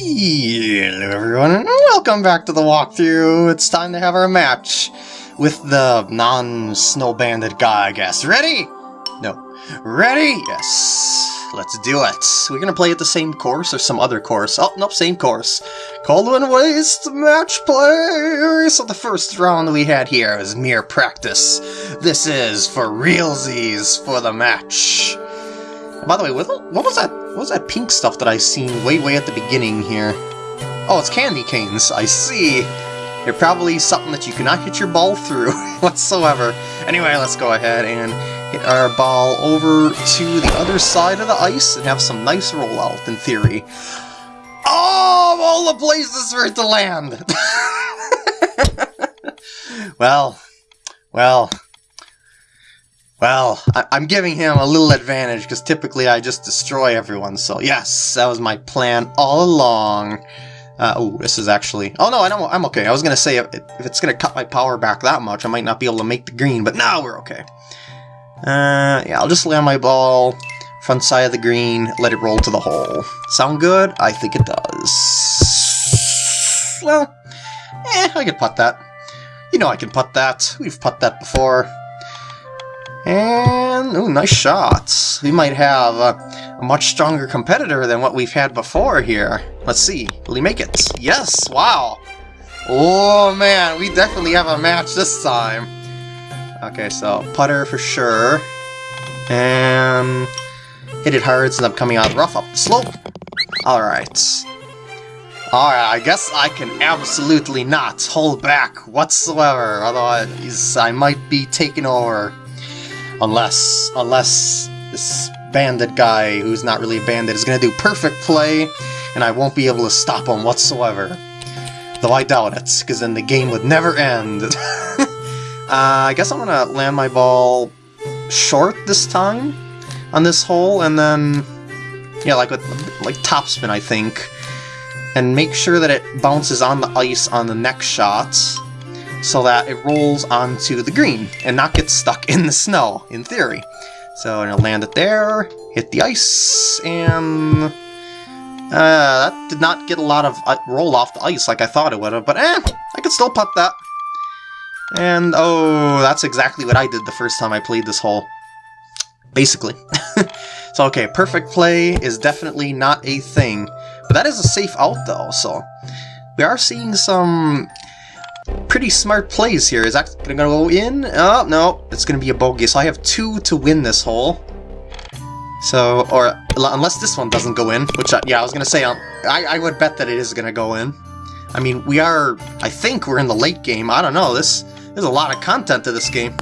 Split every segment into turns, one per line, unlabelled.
Hello everyone, and welcome back to the walkthrough. It's time to have our match with the non-snow bandit guy, I guess. Ready? No. Ready? Yes. Let's do it. We're gonna play at the same course or some other course. Oh, nope, same course. Cauldron Waste match play! So the first round we had here was mere practice. This is for realsies for the match. By the way, what, what was that? What was that pink stuff that I seen way, way at the beginning here? Oh, it's candy canes. I see. They're probably something that you cannot hit your ball through whatsoever. Anyway, let's go ahead and hit our ball over to the other side of the ice and have some nice rollout, in theory. Oh, all the places for it to land! well, well, well, I am giving him a little advantage because typically I just destroy everyone, so yes, that was my plan all along. Uh, oh, this is actually... Oh no, I know, I'm okay. I was going to say, if, if it's going to cut my power back that much, I might not be able to make the green, but now we're okay. Uh, yeah, I'll just land my ball front side of the green, let it roll to the hole. Sound good? I think it does. Well, eh, I can putt that. You know I can putt that. We've putt that before. And, ooh, nice shots. We might have a, a, much stronger competitor than what we've had before here. Let's see, will he make it? Yes, wow. Oh man, we definitely have a match this time. Okay, so putter for sure. And hit it hard so I'm coming out rough up the slope. Alright. Alright, I guess I can absolutely not hold back whatsoever, otherwise I might be taken over. Unless, unless this bandit guy, who's not really a bandit, is going to do perfect play, and I won't be able to stop him whatsoever. Though I doubt it, because then the game would never end. uh, I guess I'm going to land my ball short this time on this hole, and then, yeah, like with like topspin, I think, and make sure that it bounces on the ice on the next shot, so that it rolls onto the green and not get stuck in the snow, in theory. So I'm gonna land it there, hit the ice, and uh, that did not get a lot of uh, roll off the ice like I thought it would have, but eh, I could still pop that. And oh, that's exactly what I did the first time I played this hole. Basically. so okay, perfect play is definitely not a thing. But that is a safe out though, so we are seeing some pretty smart plays here. Is that gonna go in? Oh, no, it's gonna be a bogey. So I have two to win this hole. So, or unless this one doesn't go in, which, I, yeah, I was gonna say, um, I, I would bet that it is gonna go in. I mean, we are, I think we're in the late game. I don't know, this, there's a lot of content to this game.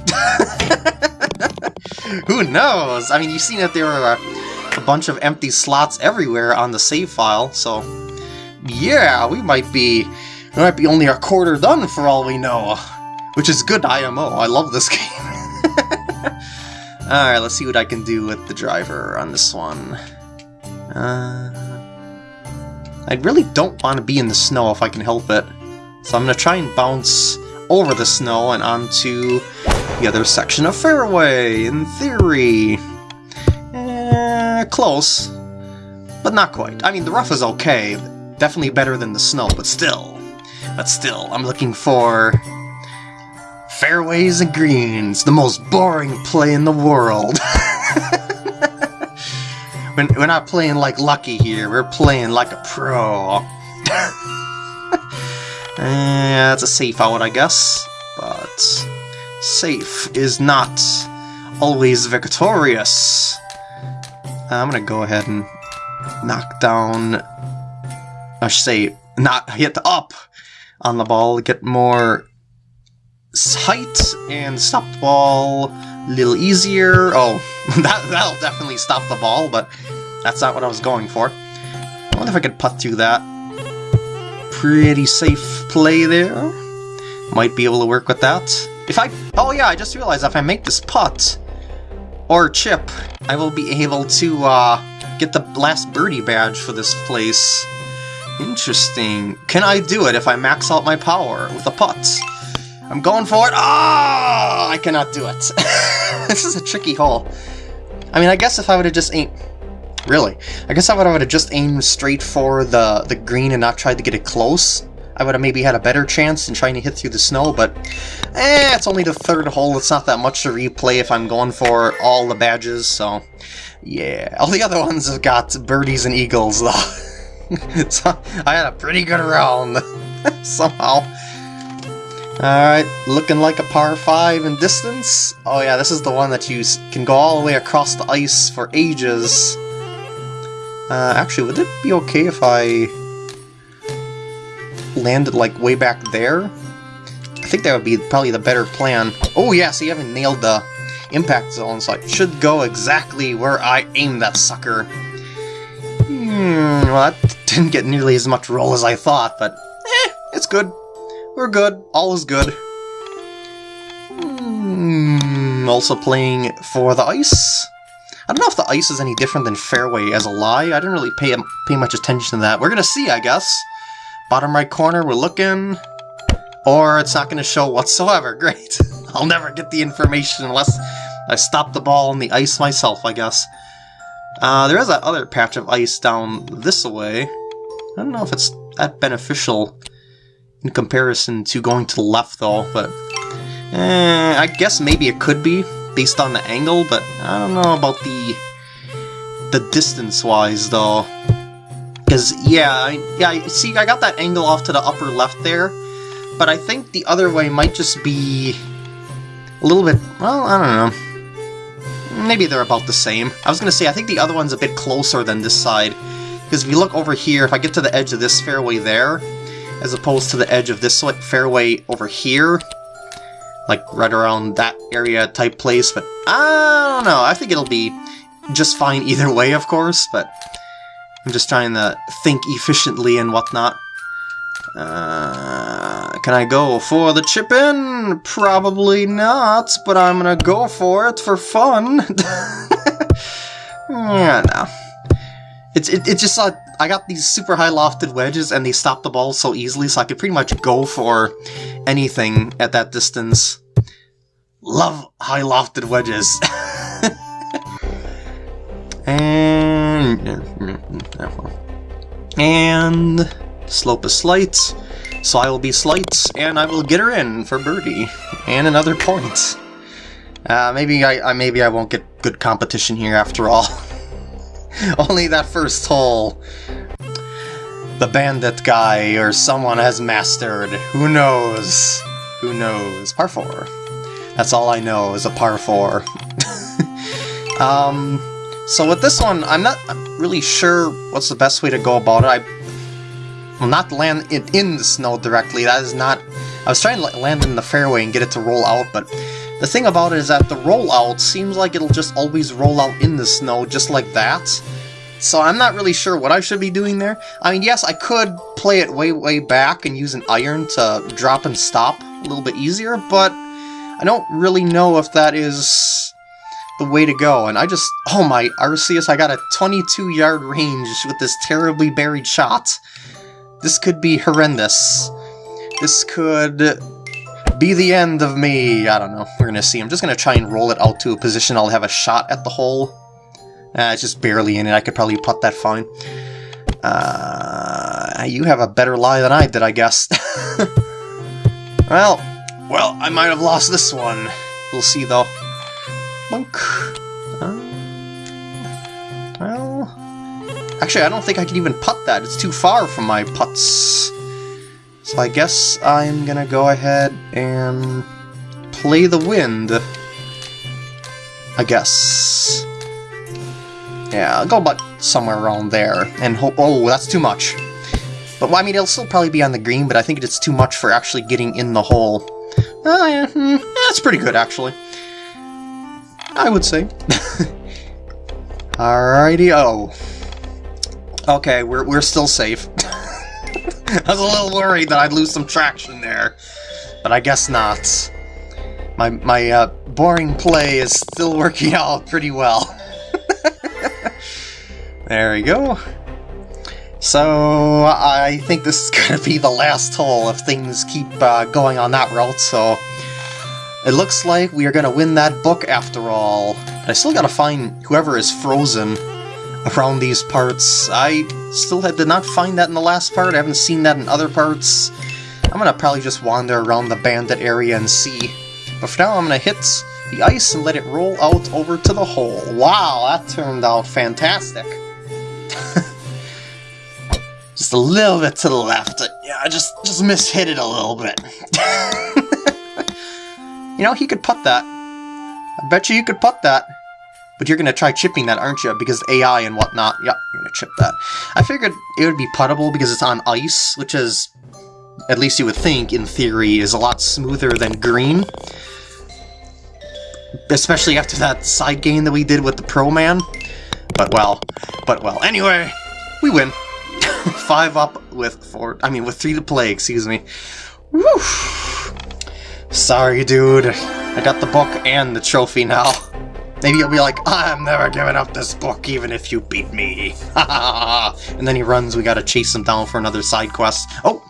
Who knows? I mean, you've seen that there are a, a bunch of empty slots everywhere on the save file, so yeah, we might be might be only a quarter done for all we know. Which is good IMO. I love this game. Alright, let's see what I can do with the driver on this one. Uh, I really don't want to be in the snow if I can help it. So I'm going to try and bounce over the snow and onto the other section of fairway, in theory. Eh, close. But not quite. I mean, the rough is okay. Definitely better than the snow, but still. But still, I'm looking for... Fairways and greens, the most boring play in the world. we're not playing like Lucky here, we're playing like a pro. yeah, it's a safe out, I guess. But safe is not always victorious. I'm gonna go ahead and knock down... I should say, not hit up on the ball, get more height and stop the ball a little easier. Oh, that, that'll definitely stop the ball, but that's not what I was going for. I wonder if I could putt through that. Pretty safe play there. Might be able to work with that. If I... Oh yeah, I just realized if I make this putt, or chip, I will be able to uh, get the last birdie badge for this place. Interesting. Can I do it if I max out my power with the putts? I'm going for it. Ah! Oh, I cannot do it. this is a tricky hole. I mean, I guess if I would have just aimed... Really. I guess I would have just aimed straight for the, the green and not tried to get it close. I would have maybe had a better chance in trying to hit through the snow, but eh, it's only the third hole. It's not that much to replay if I'm going for all the badges, so yeah. All the other ones have got birdies and eagles, though. so I had a pretty good round, somehow. Alright, looking like a par 5 in distance. Oh yeah, this is the one that you can go all the way across the ice for ages. Uh, actually, would it be okay if I landed like way back there? I think that would be probably the better plan. Oh yeah, so you haven't nailed the impact zone, so I should go exactly where I aimed that sucker. Hmm, well that didn't get nearly as much roll as I thought, but eh, it's good. We're good. All is good. Mm, also playing for the ice. I don't know if the ice is any different than fairway as a lie. I didn't really pay pay much attention to that. We're gonna see, I guess. Bottom right corner, we're looking. Or it's not gonna show whatsoever. Great. I'll never get the information unless I stop the ball on the ice myself, I guess. Uh, there is that other patch of ice down this way. I don't know if it's that beneficial in comparison to going to the left though, but eh, I guess maybe it could be based on the angle, but I don't know about the the distance-wise though. Because, yeah, yeah, see, I got that angle off to the upper left there, but I think the other way might just be a little bit, well, I don't know. Maybe they're about the same. I was to say, I think the other one's a bit closer than this side, because if you look over here, if I get to the edge of this fairway there, as opposed to the edge of this fairway over here. Like right around that area type place, but I don't know. I think it'll be just fine either way, of course, but I'm just trying to think efficiently and whatnot. Uh, can I go for the chip in? Probably not, but I'm gonna go for it for fun. yeah, no. It's it, just I got these super high lofted wedges and they stop the ball so easily so I could pretty much go for anything at that distance. Love high lofted wedges. and and slope is slight, so I will be slight and I will get her in for birdie and another point. Uh, maybe I, I maybe I won't get good competition here after all. Only that first hole. The bandit guy or someone has mastered. Who knows? Who knows? Par 4. That's all I know is a par 4. um, so with this one, I'm not really sure what's the best way to go about it. I will not land it in the snow directly. That is not... I was trying to land in the fairway and get it to roll out, but the thing about it is that the rollout seems like it'll just always roll out in the snow just like that. So I'm not really sure what I should be doing there. I mean, yes, I could play it way, way back and use an iron to drop and stop a little bit easier, but I don't really know if that is the way to go. And I just, oh my, Arceus, I got a 22 yard range with this terribly buried shot. This could be horrendous. This could be the end of me. I don't know. We're gonna see. I'm just gonna try and roll it out to a position I'll have a shot at the hole. Uh, it's just barely in it. I could probably putt that fine. Uh, you have a better lie than I did, I guess. well, well, I might have lost this one. We'll see, though. Monk. Uh, well, actually, I don't think I can even putt that. It's too far from my putts. So I guess I'm gonna go ahead and play the wind. I guess. Yeah, I'll go about somewhere around there and hope- oh, that's too much. But, well, I mean, it'll still probably be on the green, but I think it's too much for actually getting in the hole. Oh, yeah, mm, that's pretty good, actually. I would say. Alrighty, oh. Okay, we're, we're still safe. I was a little worried that I'd lose some traction there, but I guess not. My, my uh, boring play is still working out pretty well. there we go. So, I think this is going to be the last hole if things keep uh, going on that route, so... It looks like we are going to win that book after all. I still got to find whoever is frozen around these parts. I still had, did not find that in the last part. I haven't seen that in other parts. I'm gonna probably just wander around the bandit area and see. But for now, I'm gonna hit the ice and let it roll out over to the hole. Wow, that turned out fantastic. just a little bit to the left. Yeah, I just, just mishit it a little bit. you know, he could put that. I bet you you could put that. But you're gonna try chipping that, aren't you? Because AI and whatnot. Yep, you're gonna chip that. I figured it would be puttable because it's on ice, which is, at least you would think, in theory, is a lot smoother than green. Especially after that side game that we did with the Pro Man. But well, but well. Anyway, we win. Five up with four, I mean with three to play, excuse me. Woo! Sorry, dude. I got the book and the trophy now. Maybe you'll be like, I'm never giving up this book even if you beat me. and then he runs, we gotta chase him down for another side quest. Oh!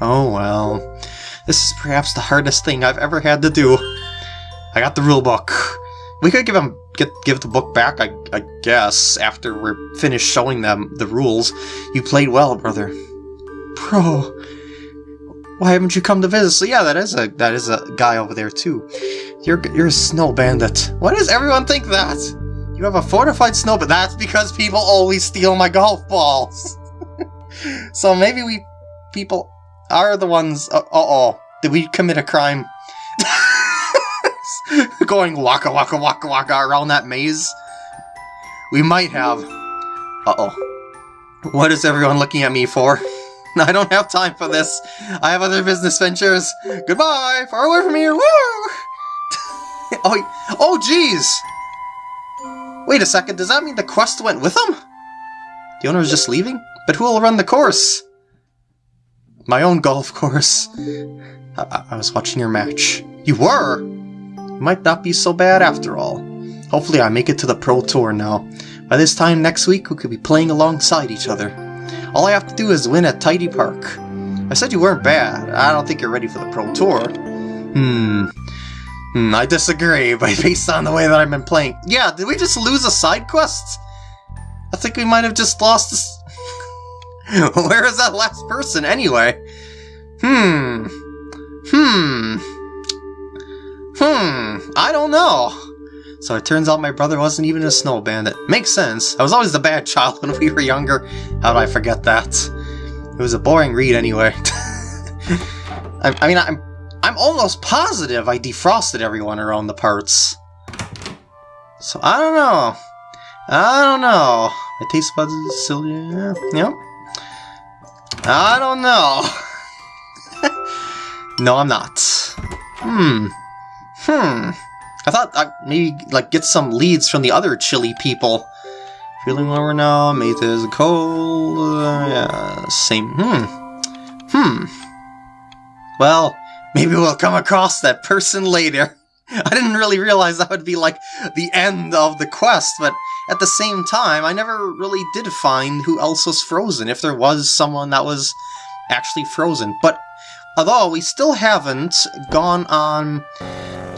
Oh well. This is perhaps the hardest thing I've ever had to do. I got the rule book. We could give him get give the book back, I, I guess, after we're finished showing them the rules. You played well, brother. Pro, why haven't you come to visit? So yeah, that is a that is a guy over there too. You're you're a snow bandit. Why does everyone think that? You have a fortified snow, but that's because people always steal my golf balls. so maybe we people are the ones. Uh, uh oh, did we commit a crime? Going waka waka waka waka around that maze. We might have. Uh oh. What is everyone looking at me for? I don't have time for this. I have other business ventures. Goodbye! Far away from here! Woo! oh, oh, jeez! Wait a second, does that mean the quest went with him? The owner is just leaving? But who will run the course? My own golf course. I, I was watching your match. You were? You might not be so bad after all. Hopefully I make it to the Pro Tour now. By this time next week, we could be playing alongside each other. All I have to do is win at Tidy Park. I said you weren't bad. I don't think you're ready for the Pro Tour. Hmm. Hmm, I disagree, but based on the way that I've been playing... Yeah, did we just lose a side quest? I think we might have just lost this... Where is that last person, anyway? Hmm. Hmm. Hmm. I don't know. So it turns out my brother wasn't even a snow bandit. Makes sense. I was always the bad child when we were younger. How did I forget that? It was a boring read anyway. I, I mean, I'm I'm almost positive I defrosted everyone around the parts. So I don't know. I don't know. My taste buds is still yeah. Yep. I don't know. no, I'm not. Hmm. Hmm. I thought I'd maybe like get some leads from the other chilly people. Feeling lower now, mate is cold. Uh, yeah, same. Hmm. Hmm. Well, Maybe we'll come across that person later. I didn't really realize that would be like the end of the quest, but at the same time, I never really did find who else was frozen, if there was someone that was actually frozen. But although we still haven't gone on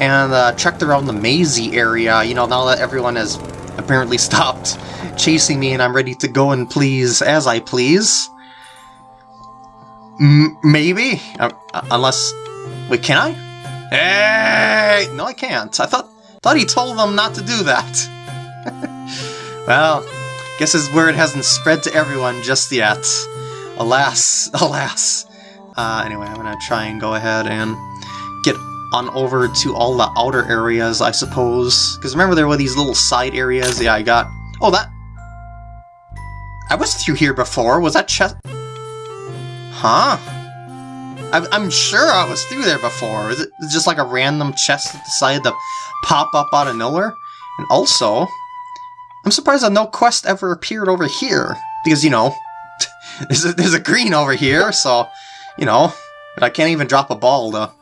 and uh, checked around the mazy area, you know, now that everyone has apparently stopped chasing me and I'm ready to go and please as I please. M maybe? Uh, unless Wait, can I? Hey! No, I can't. I thought thought he told them not to do that. well, guess his word hasn't spread to everyone just yet. Alas, alas. Uh, anyway, I'm gonna try and go ahead and on over to all the outer areas, I suppose. Because remember there were these little side areas? Yeah, I got... Oh, that... I was through here before. Was that chest... Huh? I'm, I'm sure I was through there before. Is it just like a random chest that decided to pop up out of nowhere? And also, I'm surprised that no quest ever appeared over here. Because, you know, there's a, there's a green over here, so, you know, but I can't even drop a ball, though.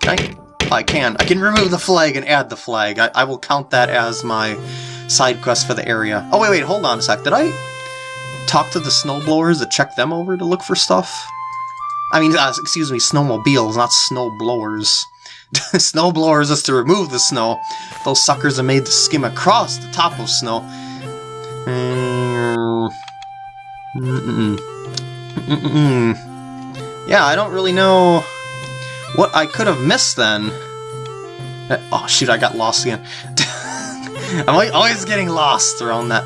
Can I? I can. I can remove the flag and add the flag. I, I will count that as my side quest for the area. Oh, wait, wait, hold on a sec. Did I talk to the snowblowers to check them over to look for stuff? I mean, uh, excuse me, snowmobiles, not snow blowers. snow blowers is to remove the snow. Those suckers are made to skim across the top of snow. Mm, Mm-mm. Mm-mm. Yeah, I don't really know what I could have missed then. Oh shoot, I got lost again. I'm always getting lost around that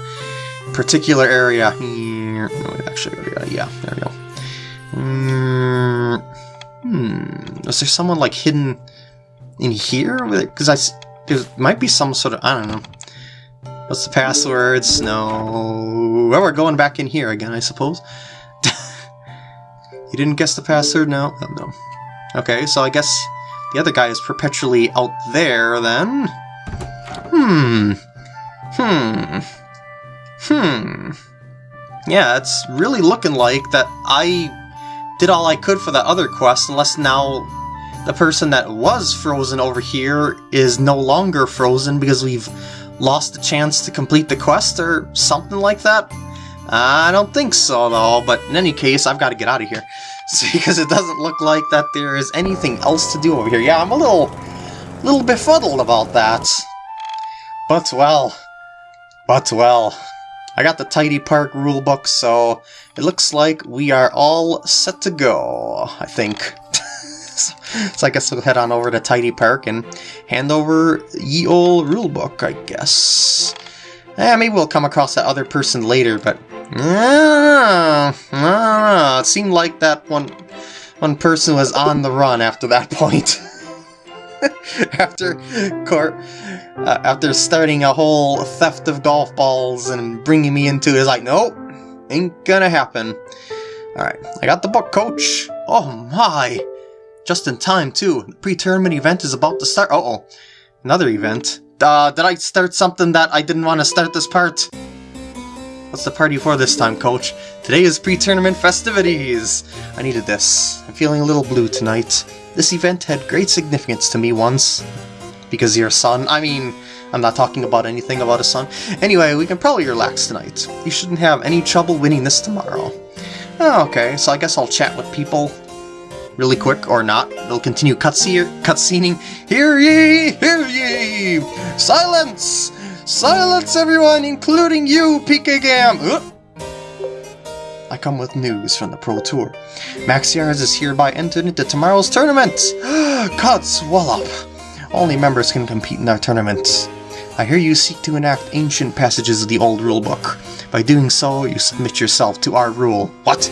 particular area. No, actually, yeah, there we go. Mm, hmm, is there someone like hidden in here? Because I, there might be some sort of, I don't know. What's the passwords? No. Well, we're going back in here again, I suppose. you didn't guess the password? No? Oh, no. Okay, so I guess the other guy is perpetually out there, then. Hmm. Hmm. Hmm. Yeah, it's really looking like that I did all I could for that other quest, unless now the person that was frozen over here is no longer frozen because we've lost the chance to complete the quest or something like that. I don't think so, though, but in any case, I've got to get out of here. because it doesn't look like that there is anything else to do over here. Yeah, I'm a little, little befuddled about that. But well, but well, I got the Tidy Park rulebook, so it looks like we are all set to go, I think. so I guess we'll head on over to Tidy Park and hand over ye old rulebook, I guess. Eh, maybe we'll come across that other person later, but uh, uh, it seemed like that one one person was on the run after that point. after uh, after starting a whole theft of golf balls and bringing me into it, it's like, nope, ain't gonna happen. Alright, I got the book, coach. Oh my! Just in time, too. The pre-tournament event is about to start. Uh oh Another event. Uh, did I start something that I didn't want to start this part? What's the party for this time, coach? Today is pre-tournament festivities! I needed this. I'm feeling a little blue tonight. This event had great significance to me once. Because your son, I mean, I'm not talking about anything about a son. Anyway, we can probably relax tonight. You shouldn't have any trouble winning this tomorrow. Oh, okay, so I guess I'll chat with people really quick, or not. It'll continue cutscene cutscening. Hear ye! Hear ye! Silence! Silence everyone, including you, PK Gam! Uh. I come with news from the Pro Tour. Max is hereby entered into tomorrow's tournament! Cuts Wallop! Only members can compete in our tournament. I hear you seek to enact ancient passages of the old rulebook. By doing so, you submit yourself to our rule. What?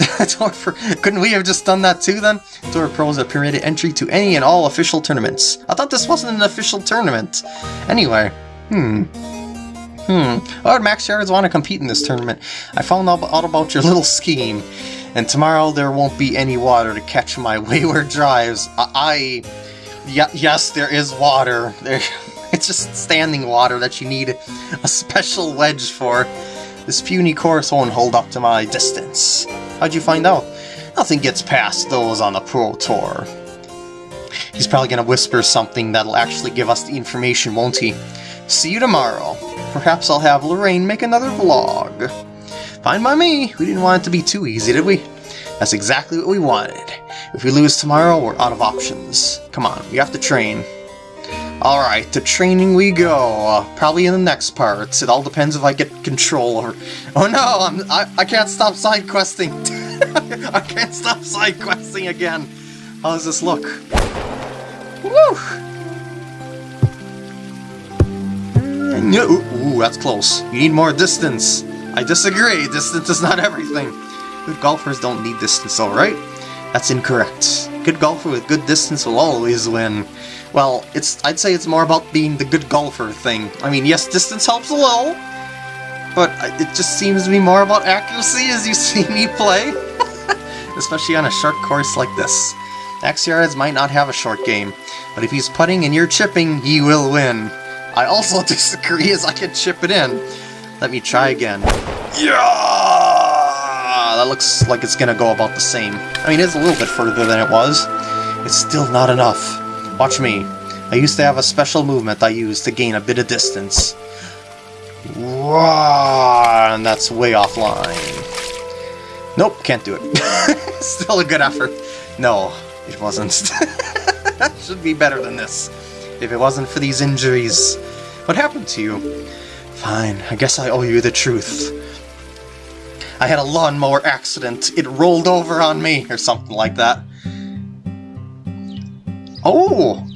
Couldn't we have just done that too then? Tour Pros have permitted entry to any and all official tournaments. I thought this wasn't an official tournament. Anyway, Hmm. Hmm. Oh, Max Yards want to compete in this tournament. I found out about your little scheme. And tomorrow there won't be any water to catch my wayward drives. I... Yes, there is water. There, it's just standing water that you need a special wedge for. This puny course won't hold up to my distance. How'd you find out? Nothing gets past those on the Pro Tour. He's probably gonna whisper something that'll actually give us the information, won't he? See you tomorrow. Perhaps I'll have Lorraine make another vlog. Fine by me. We didn't want it to be too easy, did we? That's exactly what we wanted. If we lose tomorrow, we're out of options. Come on, we have to train. Alright, to training we go. Probably in the next part. It all depends if I get control or... Oh no, I'm, I, I can't stop side questing. I can't stop side questing again. How does this look? Woo! Ooh, ooh, that's close. You need more distance. I disagree. Distance is not everything. Good golfers don't need distance, alright? That's incorrect. Good golfer with good distance will always win. Well, it's I'd say it's more about being the good golfer thing. I mean, yes, distance helps a little, but it just seems to be more about accuracy as you see me play. Especially on a short course like this. Max Yards might not have a short game, but if he's putting and you're chipping, he will win. I also disagree as I can chip it in. Let me try again. Yeah! That looks like it's gonna go about the same. I mean, it's a little bit further than it was. It's still not enough. Watch me. I used to have a special movement I used to gain a bit of distance. And that's way offline. Nope, can't do it. Still a good effort. No, it wasn't. Should be better than this. If it wasn't for these injuries, what happened to you? Fine, I guess I owe you the truth. I had a lawnmower accident. It rolled over on me, or something like that. Oh!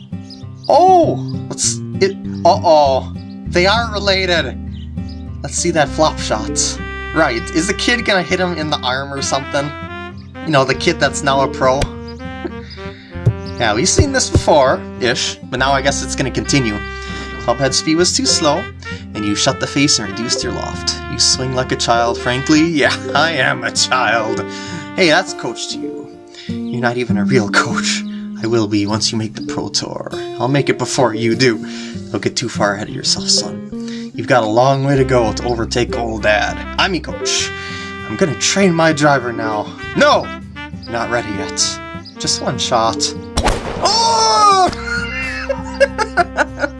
Oh! Let's... It... Uh-oh. They are related. Let's see that flop shot. Right, is the kid gonna hit him in the arm or something? You know, the kid that's now a pro? yeah, we've seen this before-ish, but now I guess it's gonna continue. Clubhead speed was too slow, and you shut the face and reduced your loft. You swing like a child, frankly. Yeah, I am a child. Hey, that's coach to you. You're not even a real coach. I will be once you make the Pro Tour. I'll make it before you do. Don't get too far ahead of yourself, son. You've got a long way to go to overtake old dad. I'm your coach. I'm gonna train my driver now. No! Not ready yet. Just one shot. Oh!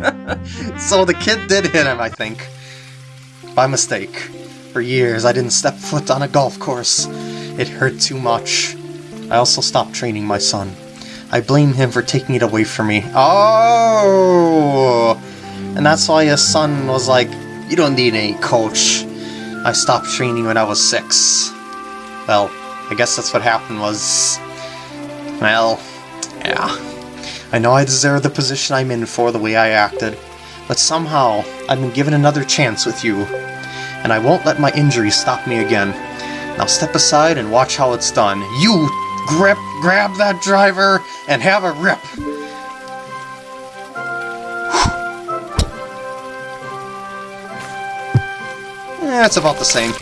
so the kid did hit him, I think. By mistake. For years, I didn't step foot on a golf course. It hurt too much. I also stopped training my son. I blame him for taking it away from me. Oh! And that's why his son was like, you don't need any coach. I stopped training when I was six. Well, I guess that's what happened was... Well, yeah. I know I deserve the position I'm in for the way I acted, but somehow I've been given another chance with you, and I won't let my injury stop me again. Now step aside and watch how it's done. You grip, grab that driver and have a rip. Eh, That's about the same.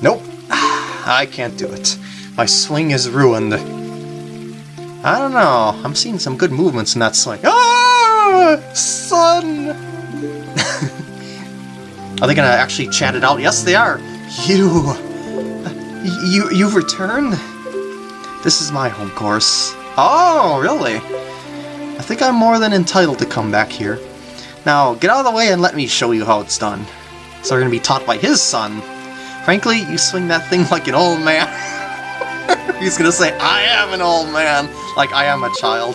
Nope. I can't do it. My swing is ruined. I don't know. I'm seeing some good movements in that swing. Ah! Son! are they gonna actually chat it out? Yes, they are. You... You, you've returned? This is my home course. Oh, really? I think I'm more than entitled to come back here. Now, get out of the way and let me show you how it's done. So we're gonna be taught by his son. Frankly, you swing that thing like an old man. He's gonna say, I am an old man, like I am a child.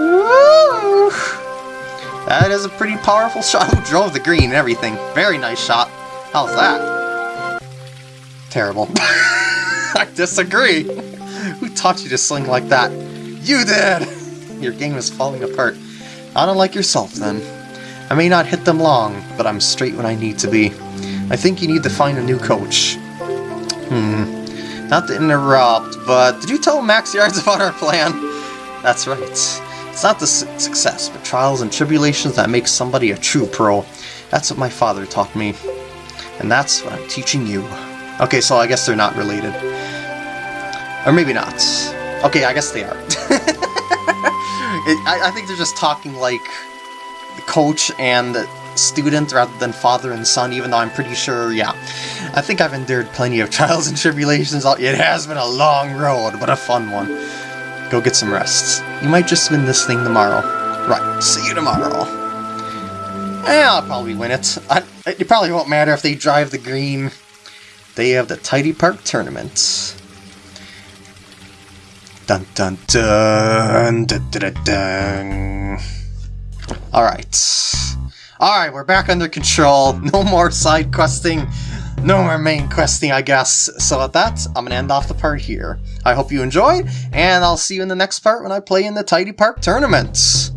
Woo! That is a pretty powerful shot. Who drove the green and everything? Very nice shot. How's that? Terrible. I disagree. Who taught you to sling like that? You did! Your game is falling apart. Not unlike yourself, then. I may not hit them long, but I'm straight when I need to be. I think you need to find a new coach. Hmm. Not to interrupt, but did you tell Max Yards about our plan? That's right. It's not the su success, but trials and tribulations that make somebody a true pro. That's what my father taught me. And that's what I'm teaching you. Okay, so I guess they're not related. Or maybe not. Okay, I guess they are. I, I think they're just talking like the coach and student rather than father and son, even though I'm pretty sure, yeah. I think I've endured plenty of trials and tribulations. It has been a long road, but a fun one. Go get some rests. You might just win this thing tomorrow. Right, see you tomorrow. Eh, I'll probably win it. I, it probably won't matter if they drive the green. They have the Tidy Park Tournament. Dun dun dun dun dun dun. dun. Alright. Alright, we're back under control. No more side questing. No more main questing, I guess. So at that, I'm to end off the part here. I hope you enjoyed, and I'll see you in the next part when I play in the Tidy Park Tournament.